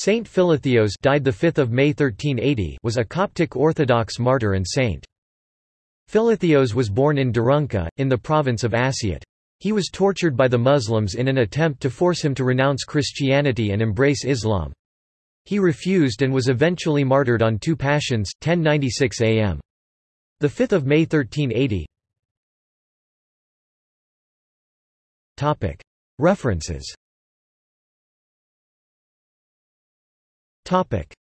Saint Philotheos died the 5th of May 1380 was a Coptic Orthodox martyr and saint. Philotheos was born in Derunca, in the province of Assiut. He was tortured by the Muslims in an attempt to force him to renounce Christianity and embrace Islam. He refused and was eventually martyred on 2 Pashons, 1096 am. 5 May 1380 References Topic: